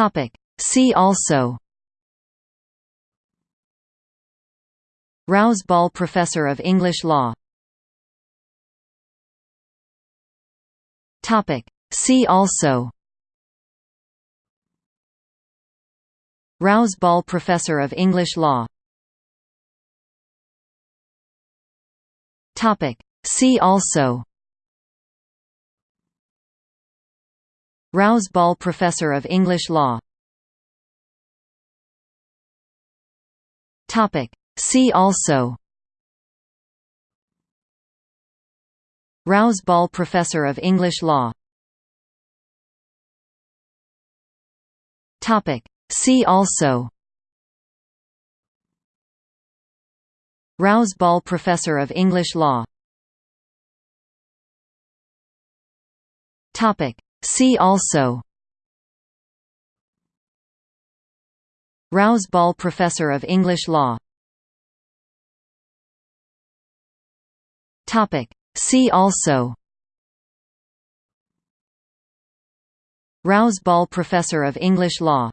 Topic. See also Rouse Ball Professor of English Law Topic. See also Rouse Ball Professor of English Law Topic. See also Rouse Ball Professor of English Law. See also Rouse Ball Professor of English Law. See also Rouse Ball Professor of English Law. See also. Rouse Ball Professor of English Law. See also. Rouse Ball Professor of English Law